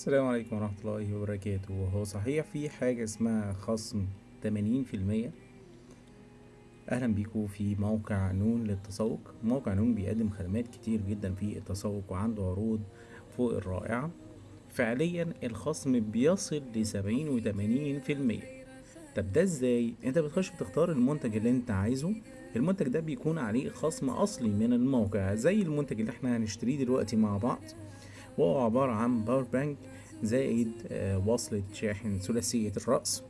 السلام عليكم ورحمة الله وبركاته. هو صحيح في حاجة اسمها خصم 80% أهلا بيكم في موقع نون للتسوق. موقع نون بيقدم خدمات كتير جدا في التسوق وعنده عروض فوق الرائعة. فعليا الخصم بيصل لسبعين وتمانين في المية. طب ده إزاي؟ أنت بتخش بتختار المنتج اللي أنت عايزه. المنتج ده بيكون عليه خصم أصلي من الموقع زي المنتج اللي إحنا هنشتريه دلوقتي مع بعض. وهو عبارة عن power bank زائد آه، وصلة شاحن ثلاثية الرأس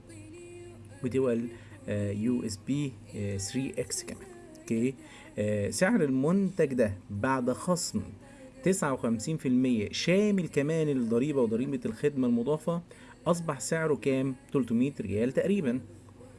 و dual USB 3X كمان. okay؟ آه، سعر المنتج ده بعد خصم 59% شامل كمان الضريبة وضريبة الخدمة المضافة أصبح سعره كام؟ 300 ريال تقريبا.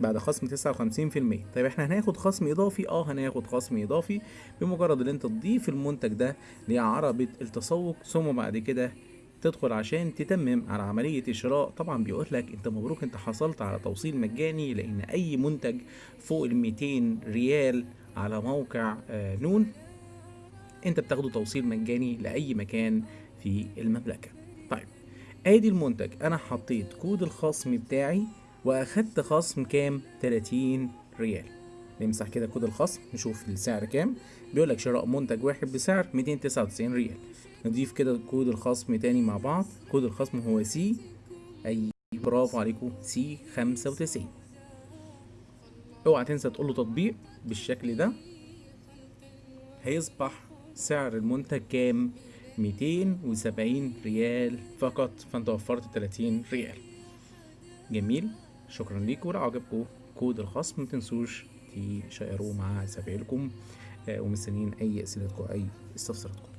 بعد خصم 59% طيب إحنا هناخد خصم إضافي؟ آه هناخد خصم إضافي بمجرد ان أنت تضيف المنتج ده لعربة التسوق ثم بعد كده تدخل عشان تتمم على عملية الشراء طبعا بيقول لك أنت مبروك أنت حصلت على توصيل مجاني لأن أي منتج فوق ال 200 ريال على موقع آه، نون أنت بتاخده توصيل مجاني لأي مكان في المملكة. طيب آدي المنتج. أنا حطيت كود الخصم بتاعي وأخدت خصم كام؟ 30 ريال. نمسح كده كود الخصم نشوف السعر كام. بيقول لك شراء منتج واحد بسعر 299 ريال. نضيف كده كود الخصم تاني مع بعض. كود الخصم هو C A برافو عليكم. C 95 اوعى تنسى تقول له تطبيق بالشكل ده. هيصبح سعر المنتج كام؟ 270 ريال فقط. فانت وفرت 30 ريال. جميل. شكرا ليكم. ولو عجبكم كود الخصم متنسوش تشيروه مع زمايلكم آه، ومستنيين أي أسئلتكم أي استفساراتكم.